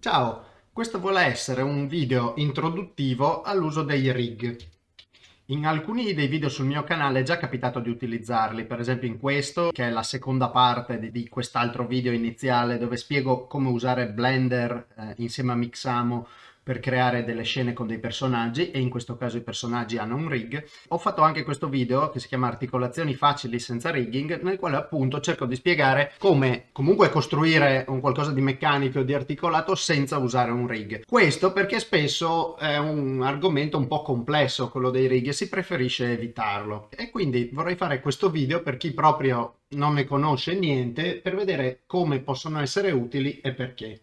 Ciao, questo vuole essere un video introduttivo all'uso dei rig. In alcuni dei video sul mio canale è già capitato di utilizzarli, per esempio in questo, che è la seconda parte di, quest'altro video iniziale dove spiego come usare Blender eh, insieme a Mixamo per creare delle scene con dei personaggi e in questo caso i personaggi hanno un rig. Ho fatto anche questo video che si chiama articolazioni facili senza rigging nel quale appunto cerco di spiegare come comunque costruire un qualcosa di meccanico o di articolato senza usare un rig. Questo perché spesso è un argomento un po' complesso quello dei rig e si preferisce evitarlo e quindi vorrei fare questo video per chi proprio non ne conosce niente per vedere come possono essere utili e perché.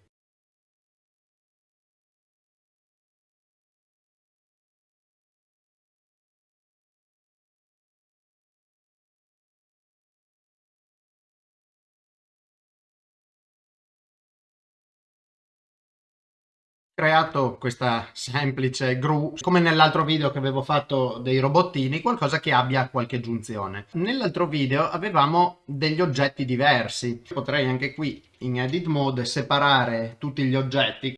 Creato questa semplice gru come nell'altro video che avevo fatto dei robottini qualcosa che abbia qualche giunzione. Nell'altro video avevamo degli oggetti diversi. Potrei anche qui in edit mode separare tutti gli oggetti.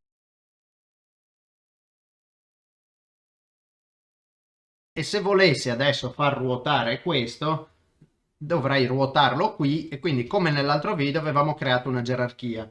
E se volessi adesso far ruotare questo dovrei ruotarlo qui e quindi come nell'altro video avevamo creato una gerarchia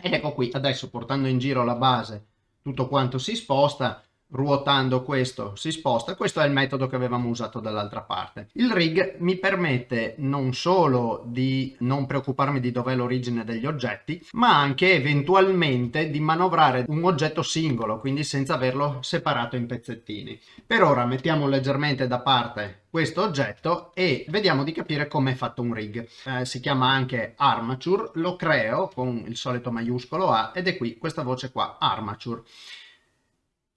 ed ecco qui, adesso portando in giro la base, tutto quanto si sposta, ruotando questo si sposta, questo è il metodo che avevamo usato dall'altra parte. Il rig mi permette non solo di non preoccuparmi di dov'è l'origine degli oggetti, ma anche eventualmente di manovrare un oggetto singolo, quindi senza averlo separato in pezzettini. Per ora mettiamo leggermente da parte questo oggetto e vediamo di capire come è fatto un rig. Eh, si chiama anche armature, lo creo con il solito maiuscolo A ed è qui questa voce qua, armature.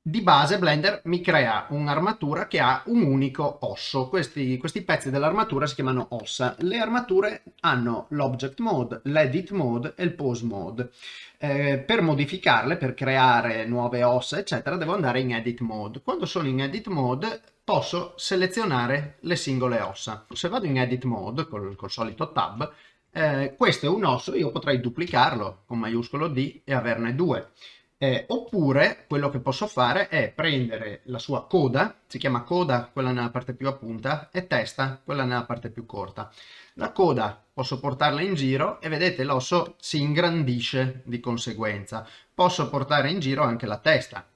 Di base Blender mi crea un'armatura che ha un unico osso. Questi, questi pezzi dell'armatura si chiamano ossa. Le armature hanno l'object mode, l'edit mode e il pose mode. Eh, per modificarle, per creare nuove ossa, eccetera, devo andare in edit mode. Quando sono in edit mode posso selezionare le singole ossa. Se vado in edit mode col, col solito tab, eh, questo è un osso, io potrei duplicarlo con maiuscolo D e averne due. Eh, oppure quello che posso fare è prendere la sua coda, si chiama coda quella nella parte più a punta e testa quella nella parte più corta. La coda posso portarla in giro e vedete l'osso si ingrandisce di conseguenza. Posso portare in giro anche la testa.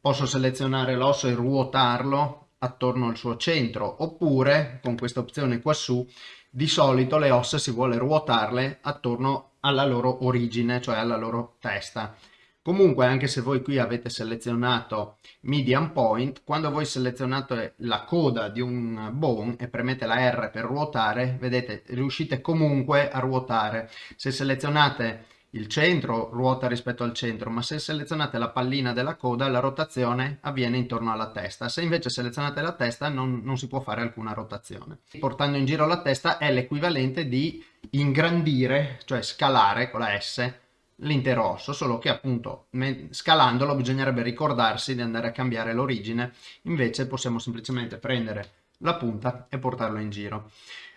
Posso selezionare l'osso e ruotarlo attorno al suo centro oppure con questa opzione qua su di solito le ossa si vuole ruotarle attorno alla loro origine, cioè alla loro testa. Comunque anche se voi qui avete selezionato median point, quando voi selezionate la coda di un bone e premete la R per ruotare, vedete riuscite comunque a ruotare. Se selezionate il centro ruota rispetto al centro, ma se selezionate la pallina della coda la rotazione avviene intorno alla testa. Se invece selezionate la testa non, non si può fare alcuna rotazione. Portando in giro la testa è l'equivalente di ingrandire, cioè scalare con la S, l'intero osso, solo che appunto scalandolo bisognerebbe ricordarsi di andare a cambiare l'origine, invece possiamo semplicemente prendere la punta e portarlo in giro.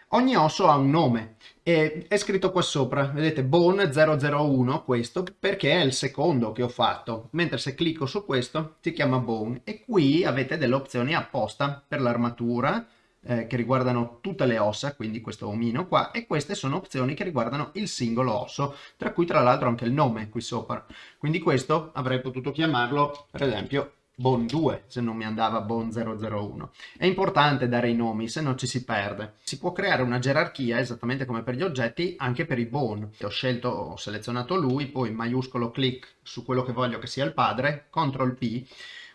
Ogni osso ha un nome e è scritto qua sopra, vedete Bone 001 questo perché è il secondo che ho fatto, mentre se clicco su questo si chiama Bone e qui avete delle opzioni apposta per l'armatura, eh, che riguardano tutte le ossa, quindi questo omino qua, e queste sono opzioni che riguardano il singolo osso, tra cui tra l'altro anche il nome qui sopra. Quindi questo avrei potuto chiamarlo, per esempio, Bone 2 se non mi andava Bone 001. È importante dare i nomi, se no ci si perde. Si può creare una gerarchia, esattamente come per gli oggetti, anche per i Bone. Ho scelto, ho selezionato lui, poi maiuscolo clic su quello che voglio che sia il padre, CTRL P,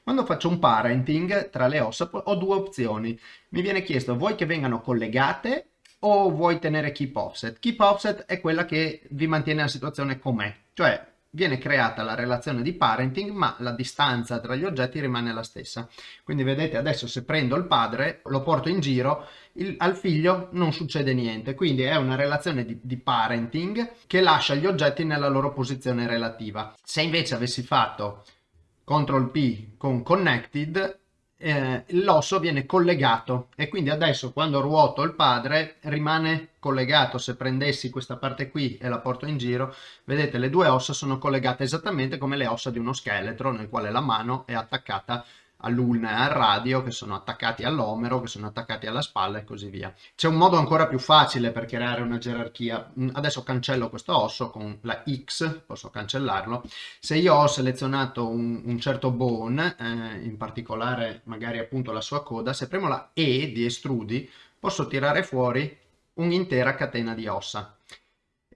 quando faccio un parenting tra le ossa ho due opzioni. Mi viene chiesto vuoi che vengano collegate o vuoi tenere keep offset. Keep offset è quella che vi mantiene la situazione com'è, cioè viene creata la relazione di parenting ma la distanza tra gli oggetti rimane la stessa. Quindi vedete adesso se prendo il padre, lo porto in giro, il, al figlio non succede niente. Quindi è una relazione di, di parenting che lascia gli oggetti nella loro posizione relativa. Se invece avessi fatto CTRL P con connected eh, l'osso viene collegato. E quindi adesso quando ruoto il padre rimane collegato. Se prendessi questa parte qui e la porto in giro vedete le due ossa sono collegate esattamente come le ossa di uno scheletro nel quale la mano è attaccata all'ulna e al radio che sono attaccati all'omero, che sono attaccati alla spalla e così via. C'è un modo ancora più facile per creare una gerarchia. Mm, adesso cancello questo osso con la X, posso cancellarlo. Se io ho selezionato un, un certo bone, eh, in particolare magari appunto la sua coda, se premo la E di estrudi, posso tirare fuori un'intera catena di ossa.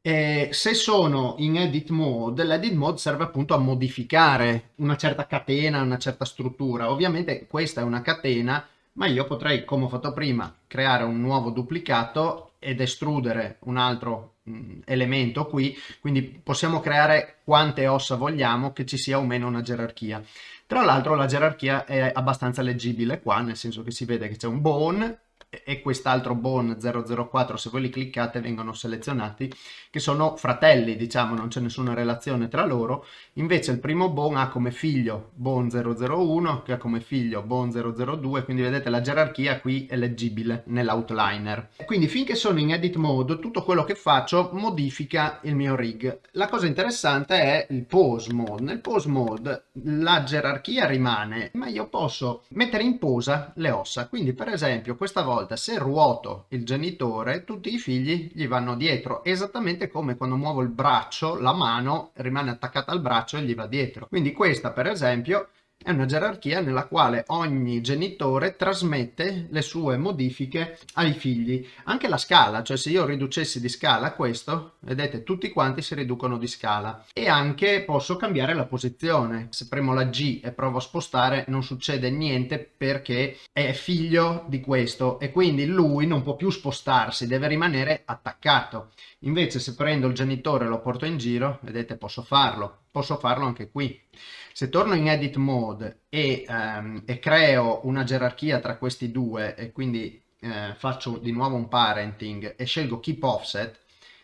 E se sono in edit mode, l'edit mode serve appunto a modificare una certa catena, una certa struttura. Ovviamente questa è una catena, ma io potrei, come ho fatto prima, creare un nuovo duplicato ed estrudere un altro mh, mm, elemento qui, quindi possiamo creare quante ossa vogliamo che ci sia o meno una gerarchia. Tra l'altro la gerarchia è abbastanza leggibile qua, nel senso che si vede che c'è un bone, e quest'altro Bone 004 se voi li cliccate vengono selezionati che sono fratelli diciamo non c'è nessuna relazione tra loro. Invece il primo Bone ha come figlio Bone 001 che ha come figlio Bone 002 quindi vedete la gerarchia qui è leggibile nell'outliner. Quindi finché sono in edit mode tutto quello che faccio modifica il mio rig. La cosa interessante è il pose mode. Nel pose mode la gerarchia rimane ma io posso mettere in posa le ossa. Quindi per esempio questa volta volta se ruoto il genitore tutti i figli gli vanno dietro esattamente come quando muovo il braccio la mano rimane attaccata al braccio e gli va dietro. Quindi questa per esempio è una gerarchia nella quale ogni genitore trasmette le sue modifiche ai figli. Anche la scala, cioè se io riducessi di scala questo, vedete tutti quanti si riducono di scala. E anche posso cambiare la posizione. Se premo la G e provo a spostare non succede niente perché è figlio di questo e quindi lui non può più spostarsi, deve rimanere attaccato. Invece se prendo il genitore e lo porto in giro, vedete posso farlo, posso farlo anche qui. Se torno in edit mode e, um, e creo una gerarchia tra questi due e quindi eh, faccio di nuovo un parenting e scelgo keep offset,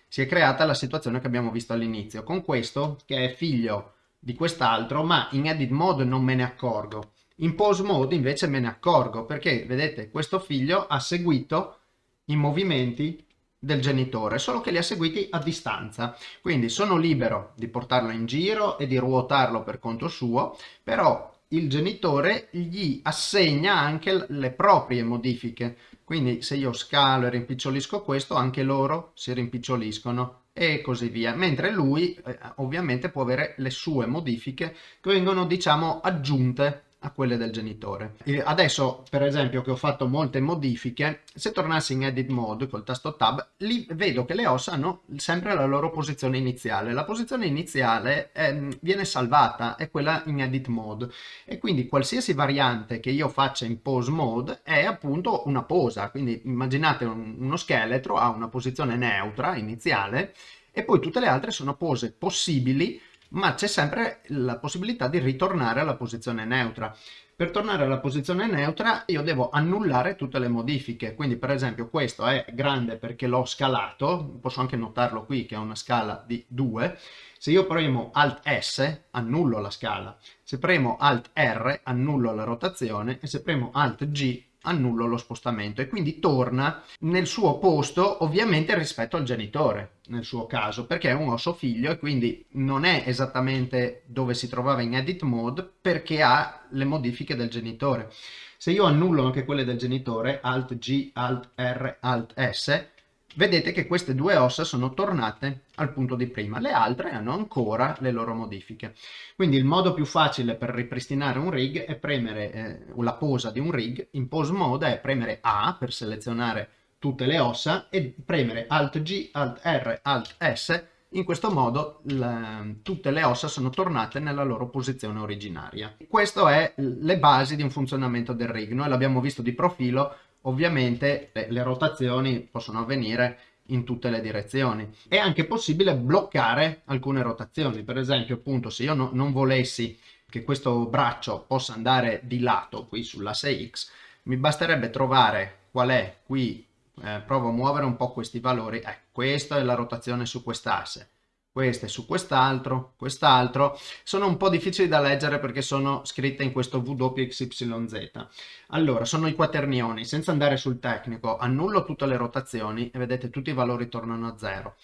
si è creata la situazione che abbiamo visto all'inizio, con questo che è figlio di quest'altro, ma in edit mode non me ne accorgo. In pose mode invece me ne accorgo, perché vedete, questo figlio ha seguito i movimenti del genitore, solo che li ha seguiti a distanza. Quindi sono libero di portarlo in giro e di ruotarlo per conto suo, però il genitore gli assegna anche le proprie modifiche. Quindi se io scalo e rimpicciolisco questo, anche loro si rimpiccioliscono e così via. Mentre lui eh, ovviamente può avere le sue modifiche che vengono diciamo aggiunte a quelle del genitore. Adesso per esempio che ho fatto molte modifiche, se tornassi in edit mode col tasto tab, lì vedo che le ossa hanno sempre la loro posizione iniziale. La posizione iniziale eh, viene salvata, è quella in edit mode e quindi qualsiasi variante che io faccia in pose mode è appunto una posa, quindi immaginate un, uno scheletro ha una posizione neutra iniziale e poi tutte le altre sono pose possibili ma c'è sempre la possibilità di ritornare alla posizione neutra. Per tornare alla posizione neutra io devo annullare tutte le modifiche, quindi per esempio questo è grande perché l'ho scalato, posso anche notarlo qui che è una scala di 2, se io premo Alt S annullo la scala, se premo Alt R annullo la rotazione. E se premo Alt G annullo lo spostamento e quindi torna nel suo posto ovviamente rispetto al genitore nel suo caso perché è un osso figlio e quindi non è esattamente dove si trovava in edit mode perché ha le modifiche del genitore. Se io annullo anche quelle del genitore alt G, alt R, alt S vedete che queste due ossa sono tornate al punto di prima, le altre hanno ancora le loro modifiche. Quindi il modo più facile per ripristinare un rig è premere eh, la posa di un rig, in pose mode è premere A per selezionare tutte le ossa e premere Alt G, Alt R, Alt S, in questo modo le, tutte le ossa sono tornate nella loro posizione originaria. Queste è le basi di un funzionamento del rig, noi l'abbiamo visto di profilo Ovviamente le, le rotazioni possono avvenire in tutte le direzioni. È anche possibile bloccare alcune rotazioni, per esempio appunto se io no, non volessi che questo braccio possa andare di lato qui sull'asse X, mi basterebbe trovare qual è qui, eh, provo a muovere un po' questi valori, ecco, questa è la rotazione su quest'asse, queste su quest'altro, quest'altro, sono un po' difficili da leggere perché sono scritte in questo WXYZ. Allora, sono i quaternioni, senza andare sul tecnico, annullo tutte le rotazioni e vedete tutti i valori tornano a zero.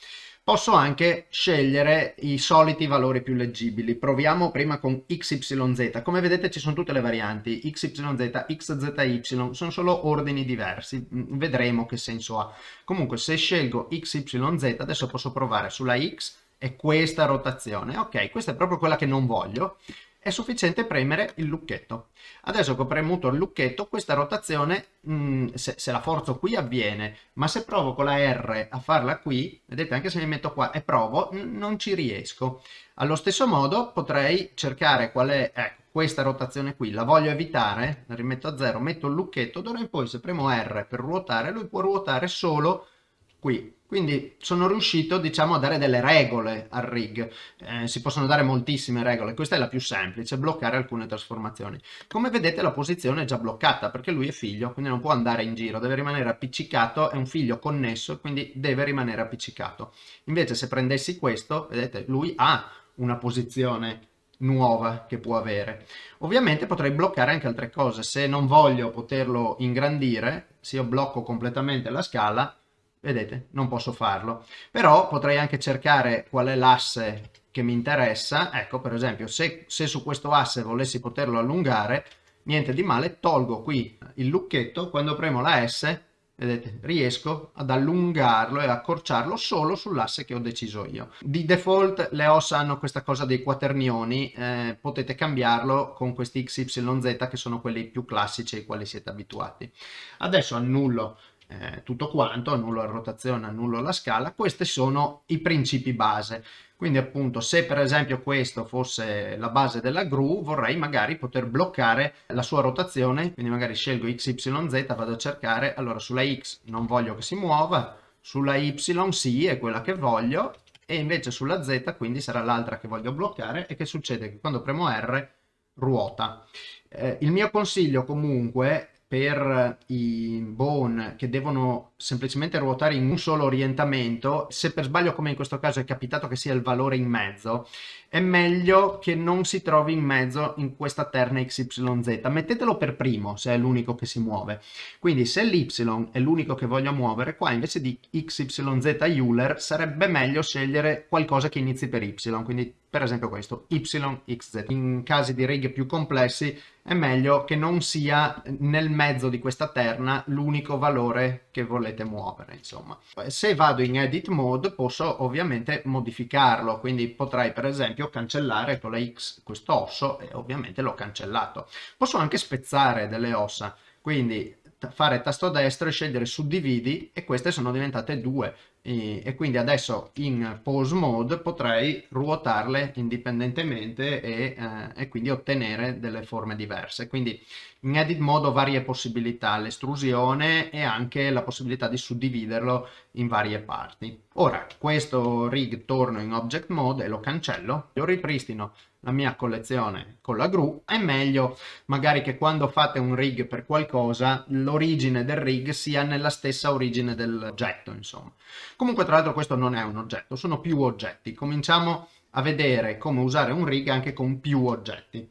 Posso anche scegliere i soliti valori più leggibili. Proviamo prima con XYZ. Come vedete ci sono tutte le varianti, XYZ, XZY, sono solo ordini diversi. Vedremo che senso ha. Comunque se scelgo XYZ adesso posso provare sulla X e questa rotazione. Ok, questa è proprio quella che non voglio è sufficiente premere il lucchetto. Adesso che ho premuto il lucchetto, questa rotazione, mh, mm, se, se, la forzo qui avviene, ma se provo con la R a farla qui, vedete anche se mi metto qua e provo, non ci riesco. Allo stesso modo potrei cercare qual è, ecco, questa rotazione qui, la voglio evitare, la rimetto a zero, metto il lucchetto, d'ora in poi se premo R per ruotare, lui può ruotare solo qui. Quindi sono riuscito, diciamo, a dare delle regole al rig. Eh, si possono dare moltissime regole. Questa è la più semplice, bloccare alcune trasformazioni. Come vedete la posizione è già bloccata perché lui è figlio, quindi non può andare in giro, deve rimanere appiccicato, è un figlio connesso, quindi deve rimanere appiccicato. Invece se prendessi questo, vedete, lui ha una posizione nuova che può avere. Ovviamente potrei bloccare anche altre cose. Se non voglio poterlo ingrandire, se io blocco completamente la scala, vedete non posso farlo. Però potrei anche cercare qual è l'asse che mi interessa. Ecco per esempio se, se su questo asse volessi poterlo allungare niente di male tolgo qui il lucchetto. Quando premo la S vedete riesco ad allungarlo e accorciarlo solo sull'asse che ho deciso io. Di default le ossa hanno questa cosa dei quaternioni eh, potete cambiarlo con questi XYZ che sono quelli più classici ai quali siete abituati. Adesso annullo eh, tutto quanto, annullo la rotazione, annullo la scala, questi sono i principi base. Quindi appunto se per esempio questo fosse la base della gru vorrei magari poter bloccare la sua rotazione, quindi magari scelgo XYZ, vado a cercare, allora sulla X non voglio che si muova, sulla Y sì è quella che voglio e invece sulla Z quindi sarà l'altra che voglio bloccare e che succede che quando premo R ruota. Eh, il mio consiglio comunque per i bone che devono semplicemente ruotare in un solo orientamento, se per sbaglio come in questo caso è capitato che sia il valore in mezzo, è meglio che non si trovi in mezzo in questa terna XYZ. Mettetelo per primo se è l'unico che si muove. Quindi se l'Y è l'unico che voglio muovere, qua invece di XYZ Euler sarebbe meglio scegliere qualcosa che inizi per Y, quindi per esempio questo, YXZ. In casi di righe più complessi è meglio che non sia nel mezzo di questa terna l'unico valore che volete muovere, insomma. Se vado in edit mode posso ovviamente modificarlo, quindi potrei per esempio cancellare con la X questo osso e ovviamente l'ho cancellato. Posso anche spezzare delle ossa, quindi fare tasto destro e scegliere suddividi e queste sono diventate due e, e quindi adesso in pose mode potrei ruotarle indipendentemente e, eh, e, quindi ottenere delle forme diverse. Quindi in edit mode ho varie possibilità l'estrusione e anche la possibilità di suddividerlo in varie parti. Ora questo rig torno in object mode e lo cancello. Lo ripristino la mia collezione con la gru, è meglio magari che quando fate un rig per qualcosa l'origine del rig sia nella stessa origine dell'oggetto, insomma. Comunque tra l'altro questo non è un oggetto, sono più oggetti. Cominciamo a vedere come usare un rig anche con più oggetti.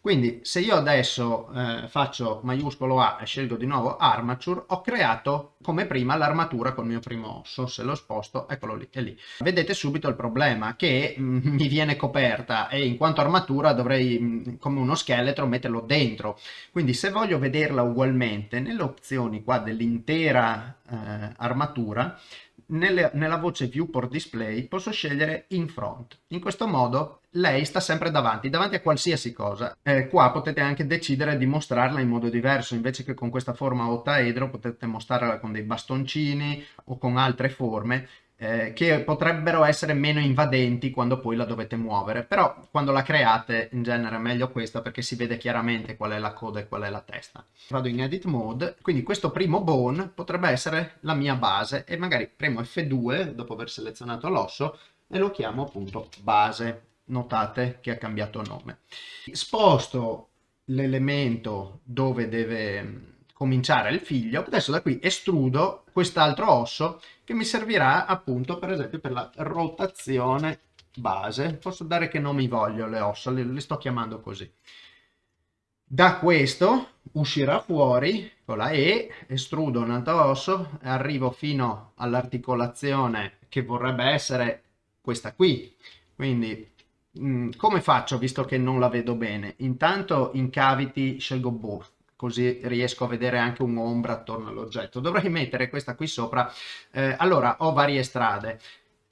Quindi se io adesso eh, faccio maiuscolo A e scelgo di nuovo armature, ho creato come prima l'armatura col mio primo osso, se lo sposto, eccolo lì, è lì. Vedete subito il problema che mm, mi viene coperta e in quanto armatura dovrei mm, come uno scheletro metterlo dentro. Quindi se voglio vederla ugualmente, nelle opzioni qua dell'intera eh, armatura, nelle, nella voce viewport display posso scegliere in front. In questo modo lei sta sempre davanti, davanti a qualsiasi cosa. Eh, qua potete anche decidere di mostrarla in modo diverso, invece che con questa forma ottaedro potete mostrarla con dei bastoncini o con altre forme eh, che potrebbero essere meno invadenti quando poi la dovete muovere, però quando la create in genere è meglio questa perché si vede chiaramente qual è la coda e qual è la testa. Vado in edit mode, quindi questo primo bone potrebbe essere la mia base e magari premo F2 dopo aver selezionato l'osso e lo chiamo appunto base. Notate che ha cambiato nome. Sposto l'elemento dove deve cominciare il figlio, adesso da qui estrudo quest'altro osso che mi servirà appunto per esempio per la rotazione base, posso dare che non mi voglio le ossa, le, le sto chiamando così. Da questo uscirà fuori con la E, estrudo un altro osso, arrivo fino all'articolazione che vorrebbe essere questa qui. Quindi mh, come faccio visto che non la vedo bene? Intanto in cavity scelgo both così riesco a vedere anche un'ombra attorno all'oggetto. Dovrei mettere questa qui sopra. Eh, allora, ho varie strade.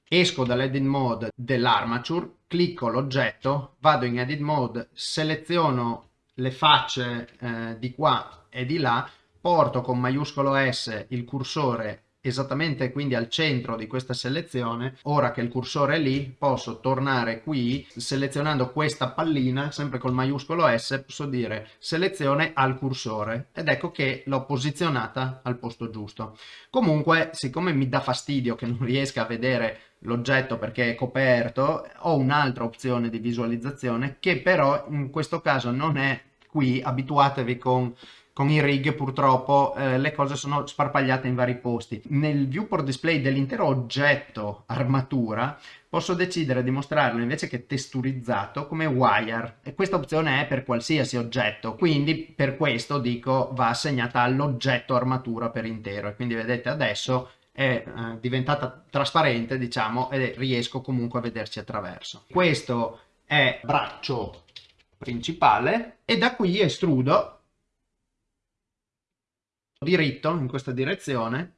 Esco dall'edit mode dell'armature, clicco l'oggetto, vado in edit mode, seleziono le facce eh, di qua e di là, porto con maiuscolo S il cursore esattamente quindi al centro di questa selezione ora che il cursore è lì posso tornare qui selezionando questa pallina sempre col maiuscolo S posso dire selezione al cursore ed ecco che l'ho posizionata al posto giusto. Comunque siccome mi dà fastidio che non riesca a vedere l'oggetto perché è coperto ho un'altra opzione di visualizzazione che però in questo caso non è qui abituatevi con con i rig purtroppo eh, le cose sono sparpagliate in vari posti. Nel viewport display dell'intero oggetto armatura posso decidere di mostrarlo invece che testurizzato come wire. E questa opzione è per qualsiasi oggetto. Quindi per questo dico va assegnata all'oggetto armatura per intero. E quindi vedete adesso è eh, diventata trasparente diciamo e riesco comunque a vederci attraverso. Questo è braccio principale e da qui estrudo diritto in questa direzione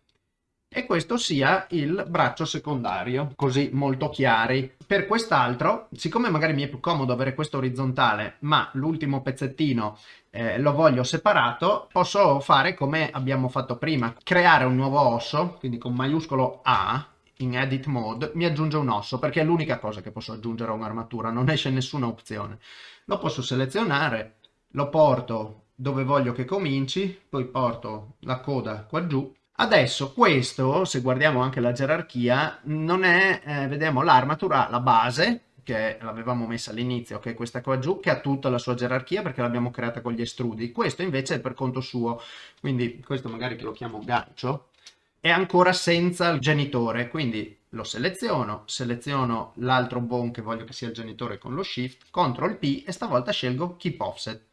e questo sia il braccio secondario, così molto chiari. Per quest'altro, siccome magari mi è più comodo avere questo orizzontale, ma l'ultimo pezzettino eh, lo voglio separato, posso fare come abbiamo fatto prima, creare un nuovo osso, quindi con maiuscolo A, in edit mode, mi aggiunge un osso, perché è l'unica cosa che posso aggiungere a un'armatura, non esce nessuna opzione. Lo posso selezionare, lo porto dove voglio che cominci, poi porto la coda qua giù. Adesso questo, se guardiamo anche la gerarchia, non è, eh, vediamo l'armatura, la base, che l'avevamo messa all'inizio, che è questa qua giù, che ha tutta la sua gerarchia perché l'abbiamo creata con gli estrudi. Questo invece è per conto suo, quindi questo magari che lo chiamo gancio, è ancora senza il genitore, quindi lo seleziono, seleziono l'altro bone che voglio che sia il genitore con lo shift, CTRL P e stavolta scelgo Keep Offset.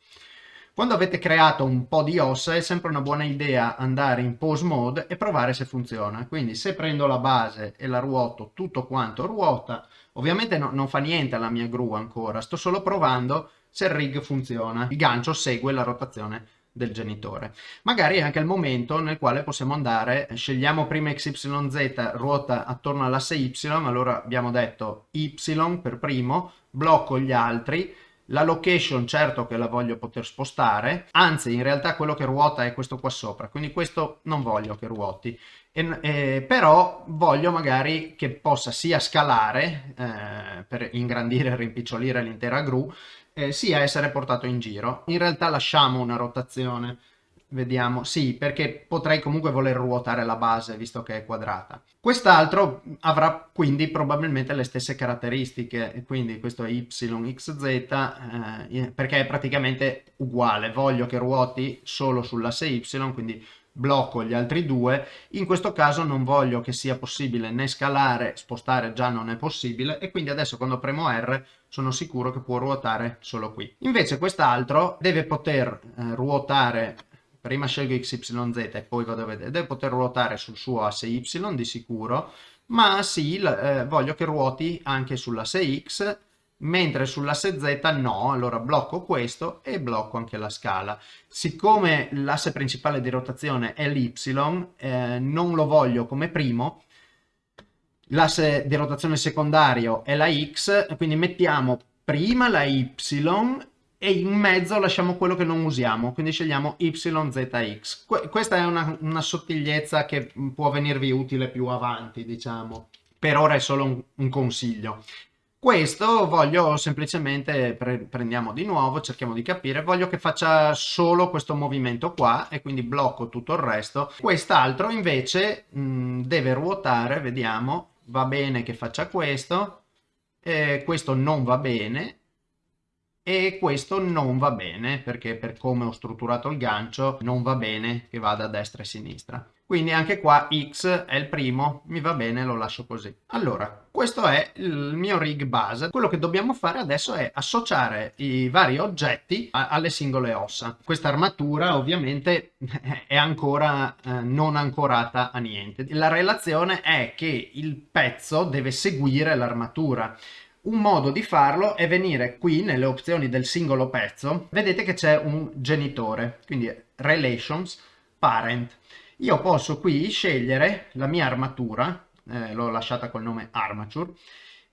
Quando avete creato un po' di ossa è sempre una buona idea andare in pose mode e provare se funziona. Quindi se prendo la base e la ruoto tutto quanto ruota, ovviamente no, non fa niente alla mia gru ancora, sto solo provando se il rig funziona. Il gancio segue la rotazione del genitore. Magari è anche il momento nel quale possiamo andare, scegliamo prima XYZ, ruota attorno all'asse Y, allora abbiamo detto Y per primo, blocco gli altri, la location certo che la voglio poter spostare, anzi in realtà quello che ruota è questo qua sopra, quindi questo non voglio che ruoti, e, eh, però voglio magari che possa sia scalare eh, per ingrandire e rimpicciolire l'intera gru, eh, sia essere portato in giro. In realtà lasciamo una rotazione Vediamo, sì, perché potrei comunque voler ruotare la base visto che è quadrata. Quest'altro avrà quindi probabilmente le stesse caratteristiche, quindi questo è YXZ eh, perché è praticamente uguale. Voglio che ruoti solo sull'asse Y, quindi blocco gli altri due. In questo caso non voglio che sia possibile né scalare, spostare già non è possibile e quindi adesso quando premo R sono sicuro che può ruotare solo qui. Invece quest'altro deve poter eh, ruotare prima scelgo XYZ e poi vado a vedere, deve poter ruotare sul suo asse Y di sicuro, ma sì, eh, voglio che ruoti anche sull'asse X, mentre sull'asse Z no, allora blocco questo e blocco anche la scala. Siccome l'asse principale di rotazione è l'Y, eh, non lo voglio come primo, l'asse di rotazione secondario è la X, quindi mettiamo prima la Y e in mezzo lasciamo quello che non usiamo, quindi scegliamo YZX. Que questa è una, una, sottigliezza che può venirvi utile più avanti, diciamo. Per ora è solo un, un consiglio. Questo voglio semplicemente, pre prendiamo di nuovo, cerchiamo di capire, voglio che faccia solo questo movimento qua e quindi blocco tutto il resto. Quest'altro invece mh, deve ruotare, vediamo, va bene che faccia questo, eh, questo non va bene, e questo non va bene perché per come ho strutturato il gancio non va bene che vada a destra e a sinistra. quindi anche qua X è il primo, mi va bene, lo lascio così. Allora, questo è il mio rig base. Quello che dobbiamo fare adesso è associare i vari oggetti alle singole ossa. Questa armatura ovviamente è ancora eh, non ancorata a niente. La relazione è che il pezzo deve seguire l'armatura. Un modo di farlo è venire qui nelle opzioni del singolo pezzo, vedete che c'è un genitore, quindi relations, parent io posso qui scegliere la mia armatura, eh, l'ho lasciata col nome armature,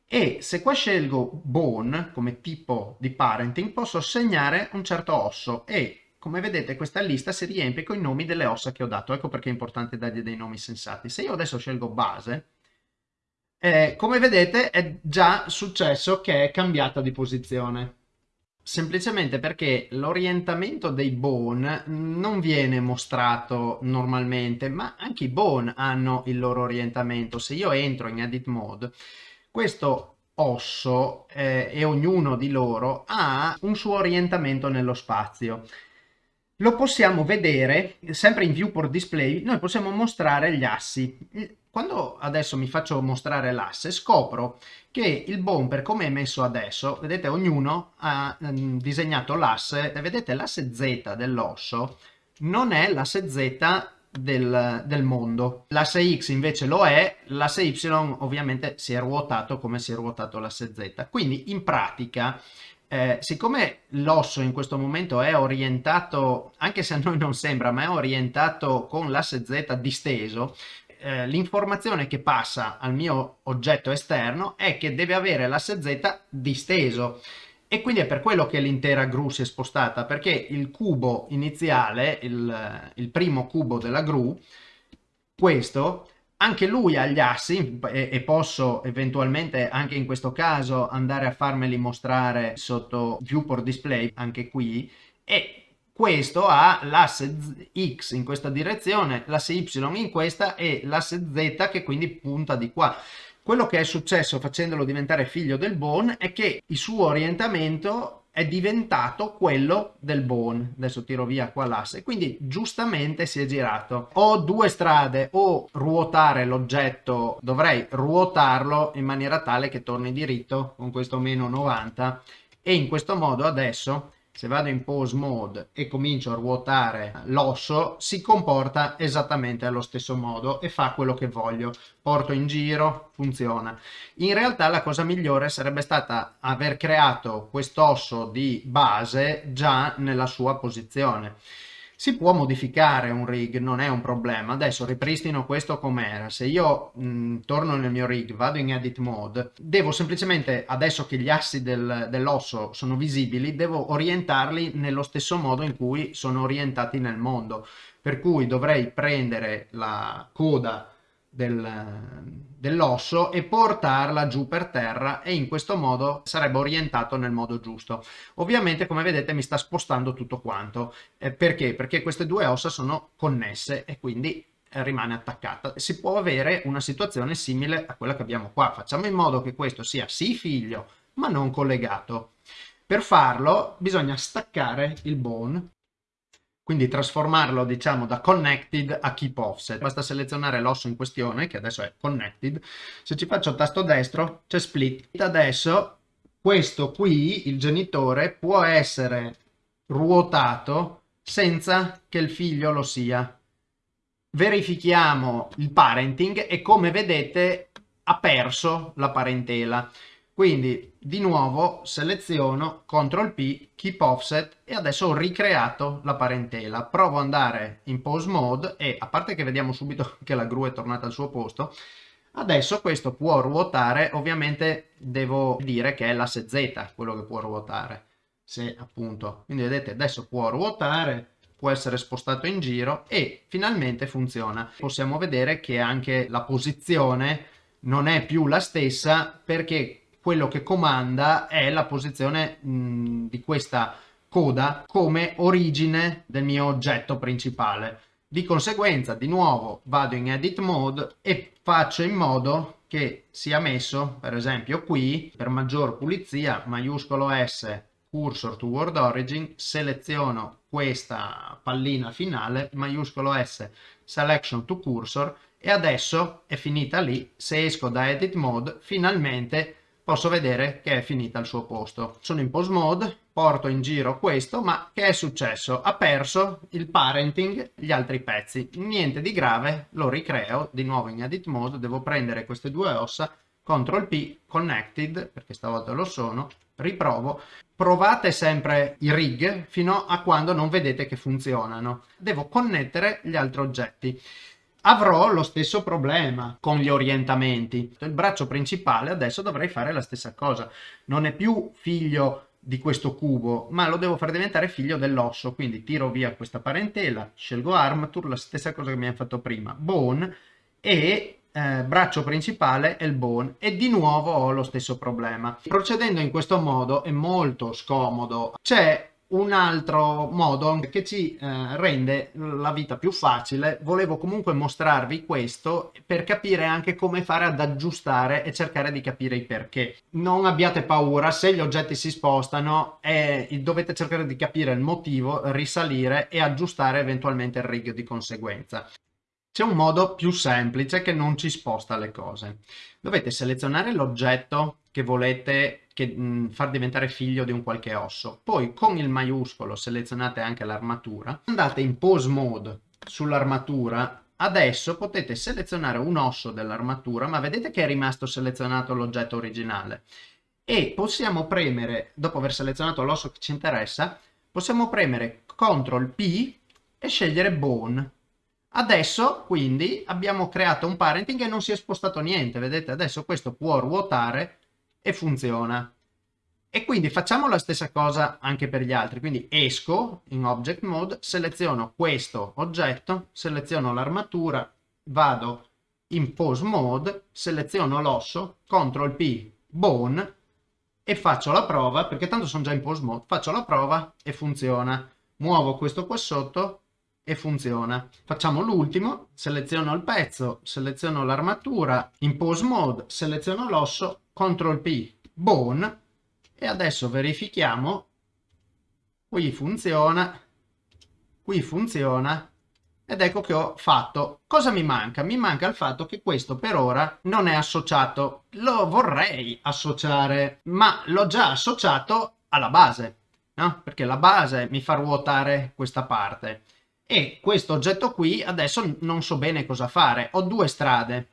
e se qua scelgo bone come tipo di parenting posso assegnare un certo osso e come vedete questa lista si riempie con i nomi delle ossa che ho dato, ecco perché è importante dargli dei nomi sensati. Se io adesso scelgo base, eh, come vedete è già successo che è cambiata di posizione semplicemente perché l'orientamento dei bone non viene mostrato normalmente, ma anche i bone hanno il loro orientamento. Se io entro in edit mode, questo osso eh, e ognuno di loro ha un suo orientamento nello spazio. Lo possiamo vedere, sempre in viewport display, noi possiamo mostrare gli assi. Quando adesso mi faccio mostrare l'asse, scopro che il bone, per come è messo adesso, vedete, ognuno ha um, disegnato l'asse, vedete l'asse Z dell'osso non è l'asse Z del, del, mondo. L'asse X invece lo è, l'asse Y ovviamente si è ruotato come si è ruotato l'asse Z. Quindi in pratica, eh, siccome l'osso in questo momento è orientato, anche se a noi non sembra, ma è orientato con l'asse Z disteso, eh, l'informazione che passa al mio oggetto esterno è che deve avere l'asse Z disteso. E quindi è per quello che l'intera gru si è spostata perché il cubo iniziale, il, il primo cubo della gru, questo anche lui ha gli assi e, e, posso eventualmente anche in questo caso andare a farmeli mostrare sotto viewport display anche qui e questo ha l'asse X in questa direzione, l'asse Y in questa e l'asse Z che quindi punta di qua. Quello che è successo facendolo diventare figlio del bone è che il suo orientamento è diventato quello del bone. Adesso tiro via qua l'asse, quindi giustamente si è girato. Ho due strade, o ruotare l'oggetto, dovrei ruotarlo in maniera tale che torni diritto con questo meno 90 e in questo modo adesso se vado in pose mode e comincio a ruotare l'osso si comporta esattamente allo stesso modo e fa quello che voglio. Porto in giro funziona. In realtà la cosa migliore sarebbe stata aver creato quest'osso di base già nella sua posizione si può modificare un rig, non è un problema. Adesso ripristino questo com'era. Se io mh, torno nel mio rig, vado in edit mode, devo semplicemente, adesso che gli assi del, dell'osso sono visibili, devo orientarli nello stesso modo in cui sono orientati nel mondo. Per cui dovrei prendere la coda del, dell'osso e portarla giù per terra e in questo modo sarebbe orientato nel modo giusto. Ovviamente come vedete mi sta spostando tutto quanto. Eh, perché? Perché queste due ossa sono connesse e quindi eh, rimane attaccata. Si può avere una situazione simile a quella che abbiamo qua. Facciamo in modo che questo sia sì figlio ma non collegato. Per farlo bisogna staccare il bone quindi trasformarlo diciamo da connected a keep offset. Basta selezionare l'osso in questione che adesso è connected. Se ci faccio tasto destro c'è split. Adesso questo qui il genitore può essere ruotato senza che il figlio lo sia. Verifichiamo il parenting e come vedete ha perso la parentela quindi di nuovo seleziono CTRL P, Keep Offset e adesso ho ricreato la parentela. Provo ad andare in Pose Mode e a parte che vediamo subito che la gru è tornata al suo posto, adesso questo può ruotare, ovviamente devo dire che è l'asse Z quello che può ruotare. Se appunto, quindi vedete adesso può ruotare, può essere spostato in giro e finalmente funziona. Possiamo vedere che anche la posizione non è più la stessa perché quello che comanda è la posizione mh, di questa coda come origine del mio oggetto principale. Di conseguenza, di nuovo, vado in edit mode e faccio in modo che sia messo, per esempio qui, per maggior pulizia, maiuscolo S, cursor to word origin, seleziono questa pallina finale, maiuscolo S, selection to cursor e adesso è finita lì, se esco da edit mode finalmente posso vedere che è finita al suo posto. Sono in pose mode, porto in giro questo, ma che è successo? Ha perso il parenting, gli altri pezzi. Niente di grave, lo ricreo di nuovo in edit mode, devo prendere queste due ossa, CTRL P, connected, perché stavolta lo sono, riprovo. Provate sempre i rig fino a quando non vedete che funzionano. Devo connettere gli altri oggetti avrò lo stesso problema con gli orientamenti. Il braccio principale adesso dovrei fare la stessa cosa. Non è più figlio di questo cubo, ma lo devo far diventare figlio dell'osso. Quindi tiro via questa parentela, scelgo Armature, la stessa cosa che mi ha fatto prima, Bone, e eh, braccio principale è il bone e di nuovo ho lo stesso problema. Procedendo in questo modo è molto scomodo. C'è un altro modo che ci eh, rende la vita più facile, volevo comunque mostrarvi questo per capire anche come fare ad aggiustare e cercare di capire i perché. Non abbiate paura, se gli oggetti si spostano eh, dovete cercare di capire il motivo, risalire e aggiustare eventualmente il rig di conseguenza. C'è un modo più semplice che non ci sposta le cose. Dovete selezionare l'oggetto che volete che, mh, far diventare figlio di un qualche osso. Poi con il maiuscolo selezionate anche l'armatura. Andate in pose mode sull'armatura. Adesso potete selezionare un osso dell'armatura, ma vedete che è rimasto selezionato l'oggetto originale. E possiamo premere, dopo aver selezionato l'osso che ci interessa, possiamo premere CTRL P e scegliere Bone Adesso quindi abbiamo creato un parenting e non si è spostato niente, vedete? Adesso questo può ruotare e funziona. E quindi facciamo la stessa cosa anche per gli altri, quindi esco in Object Mode, seleziono questo oggetto, seleziono l'armatura, vado in Pose Mode, seleziono l'osso, CTRL P, Bone, e faccio la prova, perché tanto sono già in Pose Mode, faccio la prova e funziona. Muovo questo qua sotto, e funziona. Facciamo l'ultimo, seleziono il pezzo, seleziono l'armatura, in pose mode, seleziono l'osso, CTRL P, bone, e adesso verifichiamo, qui funziona, qui funziona, ed ecco che ho fatto. Cosa mi manca? Mi manca il fatto che questo per ora non è associato. Lo vorrei associare, ma l'ho già associato alla base, no? Perché la base mi fa ruotare questa parte e questo oggetto qui adesso non so bene cosa fare. Ho due strade.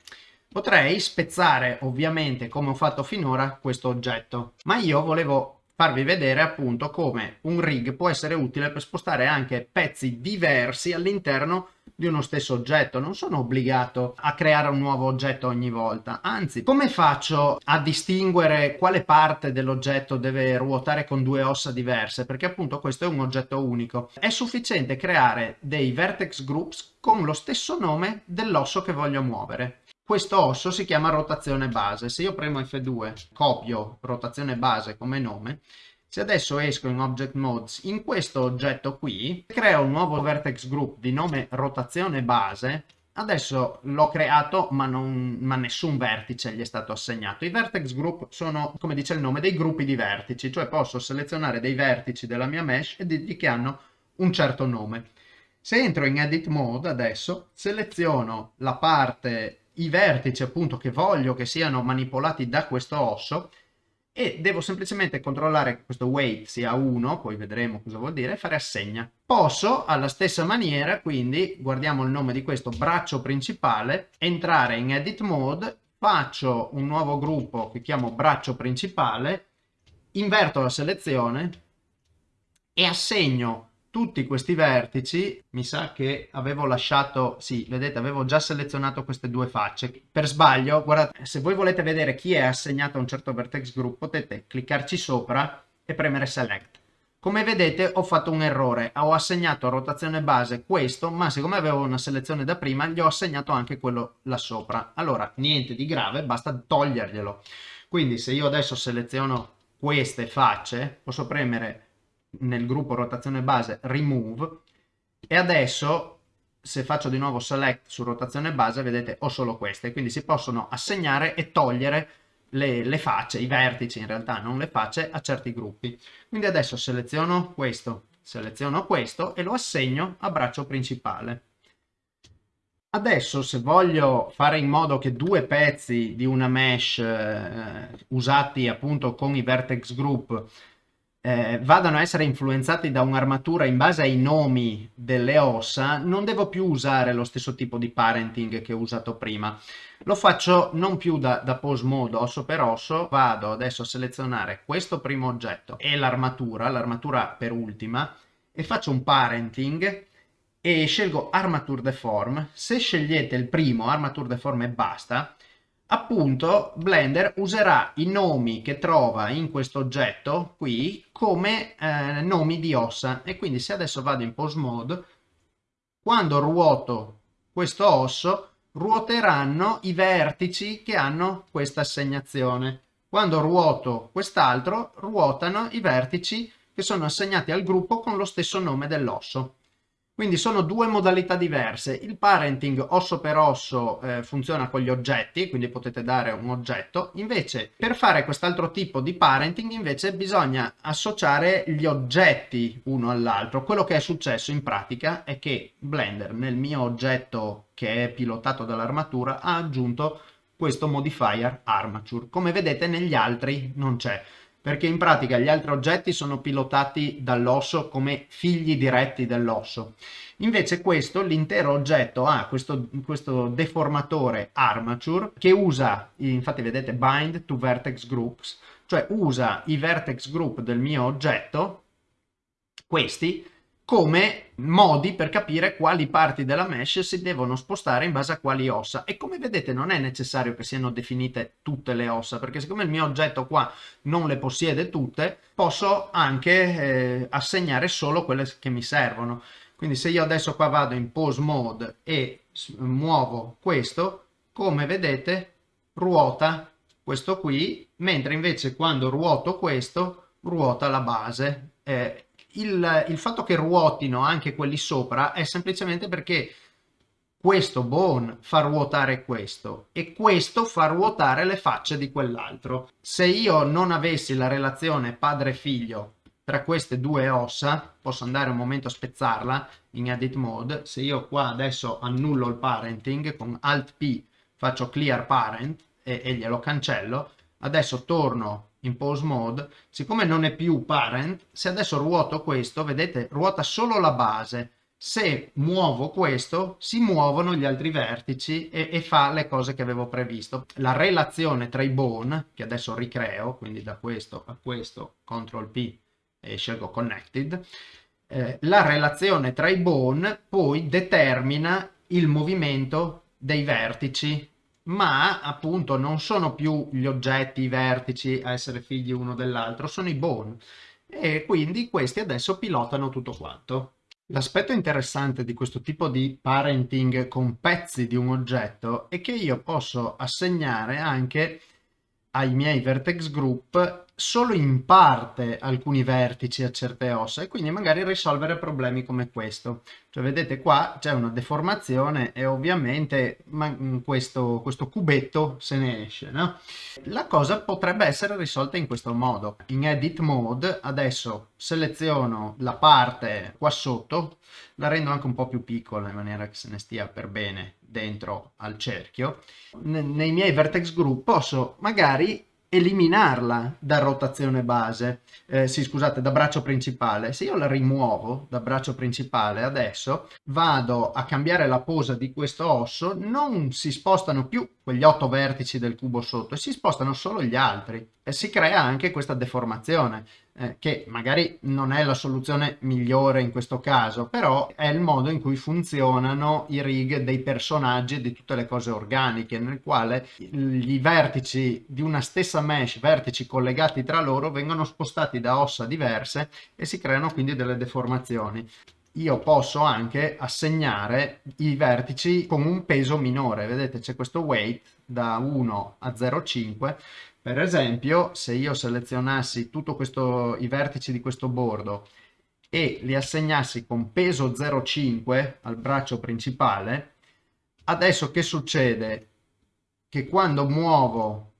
Potrei spezzare ovviamente come ho fatto finora questo oggetto, ma io volevo farvi vedere appunto come un rig può essere utile per spostare anche pezzi diversi all'interno di uno stesso oggetto, non sono obbligato a creare un nuovo oggetto ogni volta, anzi come faccio a distinguere quale parte dell'oggetto deve ruotare con due ossa diverse? Perché appunto questo è un oggetto unico, è sufficiente creare dei vertex groups con lo stesso nome dell'osso che voglio muovere. Questo osso si chiama rotazione base, se io premo F2 copio rotazione base come nome se adesso esco in Object Modes, in questo oggetto qui, creo un nuovo vertex group di nome rotazione base, adesso l'ho creato ma, non, ma nessun vertice gli è stato assegnato. I vertex group sono, come dice il nome, dei gruppi di vertici, cioè posso selezionare dei vertici della mia mesh e dirgli che hanno un certo nome. Se entro in Edit Mode adesso, seleziono la parte, i vertici appunto che voglio che siano manipolati da questo osso e devo semplicemente controllare che questo weight sia 1, poi vedremo cosa vuol dire, e fare assegna. Posso alla stessa maniera, quindi guardiamo il nome di questo braccio principale, entrare in edit mode, faccio un nuovo gruppo che chiamo braccio principale, inverto la selezione e assegno tutti questi vertici, mi sa che avevo lasciato, sì, vedete, avevo già selezionato queste due facce. Per sbaglio, guardate, se voi volete vedere chi è assegnato a un certo vertex group, potete cliccarci sopra e premere select. Come vedete ho fatto un errore, ho assegnato a rotazione base questo, ma siccome avevo una selezione da prima, gli ho assegnato anche quello là sopra. Allora, niente di grave, basta toglierglielo. Quindi se io adesso seleziono queste facce, posso premere nel gruppo rotazione base remove e adesso se faccio di nuovo select su rotazione base vedete ho solo queste quindi si possono assegnare e togliere le, le facce, i vertici in realtà, non le facce, a certi gruppi. Quindi adesso seleziono questo, seleziono questo e lo assegno a braccio principale. Adesso se voglio fare in modo che due pezzi di una mesh eh, usati appunto con i vertex group eh, vadano a essere influenzati da un'armatura in base ai nomi delle ossa, non devo più usare lo stesso tipo di parenting che ho usato prima. Lo faccio non più da, da pose mode osso per osso, vado adesso a selezionare questo primo oggetto e l'armatura, l'armatura per ultima, e faccio un parenting e scelgo Armature Deform. Se scegliete il primo, Armature Deform e basta, appunto Blender userà i nomi che trova in questo oggetto qui come eh, nomi di ossa. E quindi se adesso vado in pose mode quando ruoto questo osso ruoteranno i vertici che hanno questa assegnazione. Quando ruoto quest'altro ruotano i vertici che sono assegnati al gruppo con lo stesso nome dell'osso quindi sono due modalità diverse. Il parenting osso per osso eh, funziona con gli oggetti, quindi potete dare un oggetto. Invece, per fare quest'altro tipo di parenting, invece, bisogna associare gli oggetti uno all'altro. Quello che è successo in pratica è che Blender, nel mio oggetto che è pilotato dall'armatura, ha aggiunto questo modifier armature. Come vedete negli altri non c'è perché in pratica gli altri oggetti sono pilotati dall'osso come figli diretti dell'osso. Invece questo, l'intero oggetto ha questo, questo, deformatore armature che usa, infatti vedete, bind to vertex groups, cioè usa i vertex group del mio oggetto, questi, come modi per capire quali parti della mesh si devono spostare in base a quali ossa. E come vedete non è necessario che siano definite tutte le ossa perché siccome il mio oggetto qua non le possiede tutte posso anche eh, assegnare solo quelle che mi servono. Quindi se io adesso qua vado in pose mode e muovo questo come vedete ruota questo qui mentre invece quando ruoto questo ruota la base eh, il, il fatto che ruotino anche quelli sopra è semplicemente perché questo bone fa ruotare questo e questo fa ruotare le facce di quell'altro. Se io non avessi la relazione padre-figlio tra queste due ossa, posso andare un momento a spezzarla in edit mode, se io qua adesso annullo il parenting con alt P faccio clear parent e, e glielo cancello, adesso torno in pose mode, siccome non è più parent, se adesso ruoto questo, vedete, ruota solo la base. Se muovo questo, si muovono gli altri vertici e, e fa le cose che avevo previsto. La relazione tra i bone, che adesso ricreo, quindi da questo a questo, CTRL P e scelgo Connected, eh, la relazione tra i bone poi determina il movimento dei vertici ma appunto non sono più gli oggetti, i vertici a essere figli uno dell'altro, sono i bone e quindi questi adesso pilotano tutto quanto. L'aspetto interessante di questo tipo di parenting con pezzi di un oggetto è che io posso assegnare anche ai miei vertex group solo in parte alcuni vertici a certe ossa e quindi magari risolvere problemi come questo. Cioè vedete qua c'è una deformazione e ovviamente mm, questo, questo cubetto se ne esce. No? La cosa potrebbe essere risolta in questo modo. In edit mode adesso seleziono la parte qua sotto, la rendo anche un po' più piccola in maniera che se ne stia per bene dentro al cerchio. nei miei vertex group posso magari eliminarla da rotazione base, eh, sì scusate, da braccio principale. Se io la rimuovo da braccio principale adesso, vado a cambiare la posa di questo osso, non si spostano più quegli otto vertici del cubo sotto si spostano solo gli altri. E si crea anche questa deformazione eh, che magari non è la soluzione migliore in questo caso però è il modo in cui funzionano i rig dei personaggi e di tutte le cose organiche nel quale i vertici di una stessa mesh vertici collegati tra loro vengono spostati da ossa diverse e si creano quindi delle deformazioni io posso anche assegnare i vertici con un peso minore. Vedete c'è questo weight da 1 a 0,5. Per esempio se io selezionassi tutti i vertici di questo bordo e li assegnassi con peso 0,5 al braccio principale, adesso che succede? Che quando muovo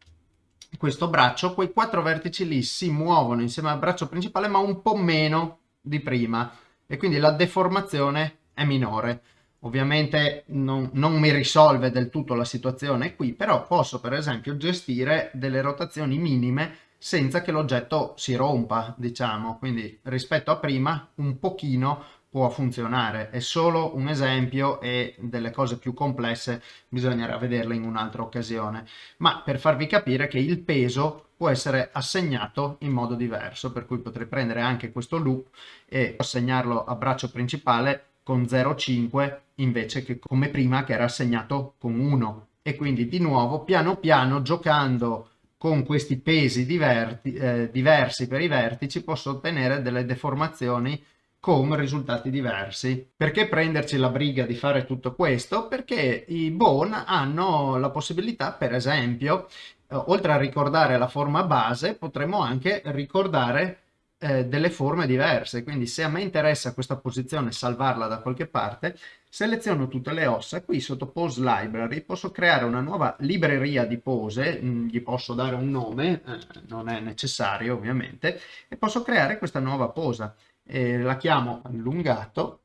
questo braccio, quei quattro vertici lì si muovono insieme al braccio principale ma un po' meno di prima e quindi la deformazione è minore. Ovviamente non, non, mi risolve del tutto la situazione qui, però posso per esempio gestire delle rotazioni minime senza che l'oggetto si rompa, diciamo. Quindi rispetto a prima un pochino può funzionare. È solo un esempio e delle cose più complesse bisognerà vederle in un'altra occasione. Ma per farvi capire che il peso può essere assegnato in modo diverso, per cui potrei prendere anche questo loop e assegnarlo a braccio principale con 0,5 invece che come prima che era assegnato con 1 e quindi di nuovo piano piano giocando con questi pesi diverti, eh, diversi per i vertici posso ottenere delle deformazioni con risultati diversi. Perché prenderci la briga di fare tutto questo? Perché i bone hanno la possibilità, per esempio, eh, oltre a ricordare la forma base, potremmo anche ricordare eh, delle forme diverse. Quindi se a me interessa questa posizione salvarla da qualche parte, seleziono tutte le ossa. Qui sotto Pose Library posso creare una nuova libreria di pose, mm, gli posso dare un nome, eh, non è necessario ovviamente, e posso creare questa nuova posa eh, la chiamo allungato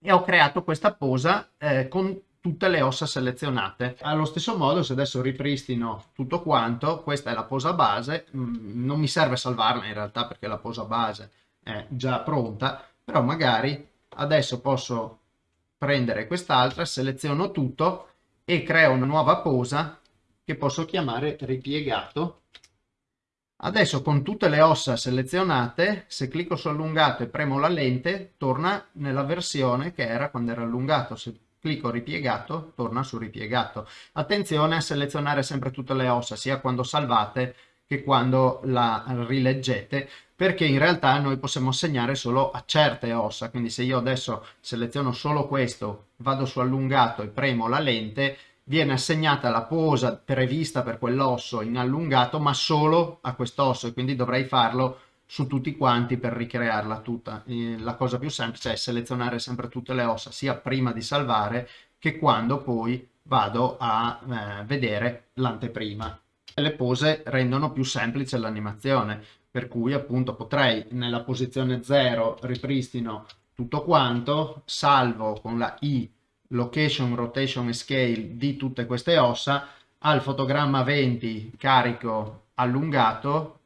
e ho creato questa posa eh, con tutte le ossa selezionate. Allo stesso modo, se adesso ripristino tutto quanto, questa è la posa base, mm, non mi serve salvarla in realtà perché la posa base è già pronta, però magari adesso posso prendere quest'altra, seleziono tutto e creo una nuova posa che posso chiamare ripiegato Adesso con tutte le ossa selezionate, se clicco su allungato e premo la lente, torna nella versione che era quando era allungato. Se clicco ripiegato, torna su ripiegato. Attenzione a selezionare sempre tutte le ossa, sia quando salvate che quando la rileggete, perché in realtà noi possiamo assegnare solo a certe ossa. Quindi se io adesso seleziono solo questo, vado su allungato e premo la lente, viene assegnata la posa prevista per quell'osso in allungato ma solo a quest'osso e quindi dovrei farlo su tutti quanti per ricrearla tutta. La cosa più semplice è selezionare sempre tutte le ossa sia prima di salvare che quando poi vado a eh, vedere l'anteprima. Le pose rendono più semplice l'animazione per cui appunto potrei nella posizione 0 ripristino tutto quanto, salvo con la I location, rotation e scale di tutte queste ossa, al fotogramma 20 carico allungato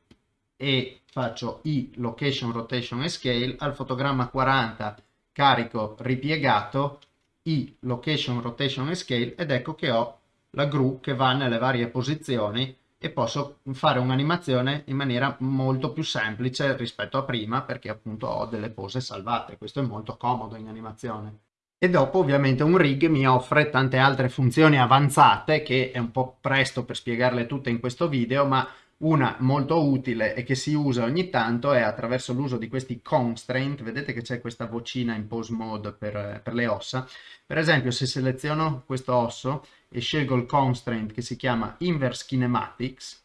e faccio i location, rotation e scale, al fotogramma 40 carico ripiegato, i location, rotation e scale ed ecco che ho la gru che va nelle varie posizioni e posso fare un'animazione in maniera molto più semplice rispetto a prima perché appunto ho delle pose salvate. Questo è molto comodo in animazione e dopo ovviamente un rig mi offre tante altre funzioni avanzate che è un po' presto per spiegarle tutte in questo video ma una molto utile e che si usa ogni tanto è attraverso l'uso di questi constraint, vedete che c'è questa vocina in pose mode per, per, le ossa, per esempio se seleziono questo osso e scelgo il constraint che si chiama inverse kinematics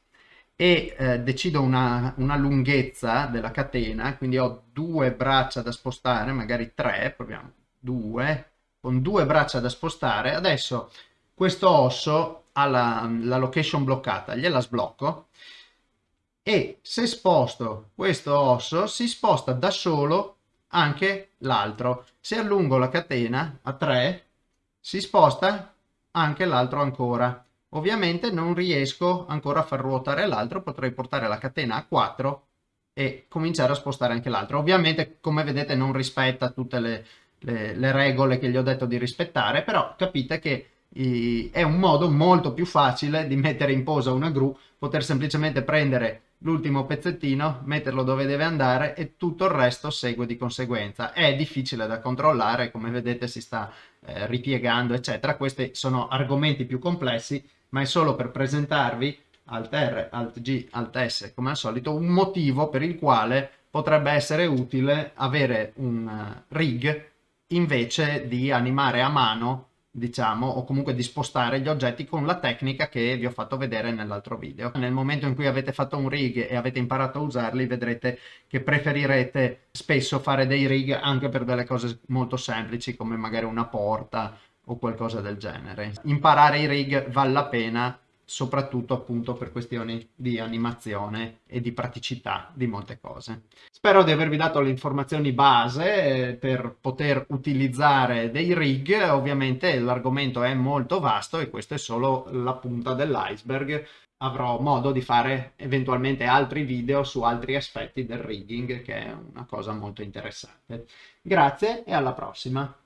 e eh, decido una, una lunghezza della catena, quindi ho due braccia da spostare, magari tre, proviamo 2 con due braccia da spostare adesso questo osso ha la, la location bloccata gliela sblocco e se sposto questo osso si sposta da solo anche l'altro. Se allungo la catena a 3 si sposta anche l'altro ancora. Ovviamente non riesco ancora a far ruotare l'altro potrei portare la catena a 4 e cominciare a spostare anche l'altro. Ovviamente come vedete non rispetta tutte le le, le regole che gli ho detto di rispettare, però capite che i, è un modo molto più facile di mettere in posa una gru, poter semplicemente prendere l'ultimo pezzettino, metterlo dove deve andare e tutto il resto segue di conseguenza. È difficile da controllare, come vedete si sta eh, ripiegando, eccetera. Questi sono argomenti più complessi, ma è solo per presentarvi Alt R, Alt G, Alt S, come al solito, un motivo per il quale potrebbe essere utile avere un uh, rig invece di animare a mano diciamo o comunque di spostare gli oggetti con la tecnica che vi ho fatto vedere nell'altro video. Nel momento in cui avete fatto un rig e avete imparato a usarli vedrete che preferirete spesso fare dei rig anche per delle cose molto semplici come magari una porta o qualcosa del genere. Imparare i rig vale la pena soprattutto appunto per questioni di animazione e di praticità di molte cose. Spero di avervi dato le informazioni base eh, per poter utilizzare dei rig, ovviamente l'argomento è molto vasto e questa è solo la punta dell'iceberg. Avrò modo di fare eventualmente altri video su altri aspetti del rigging che è una cosa molto interessante. Grazie e alla prossima!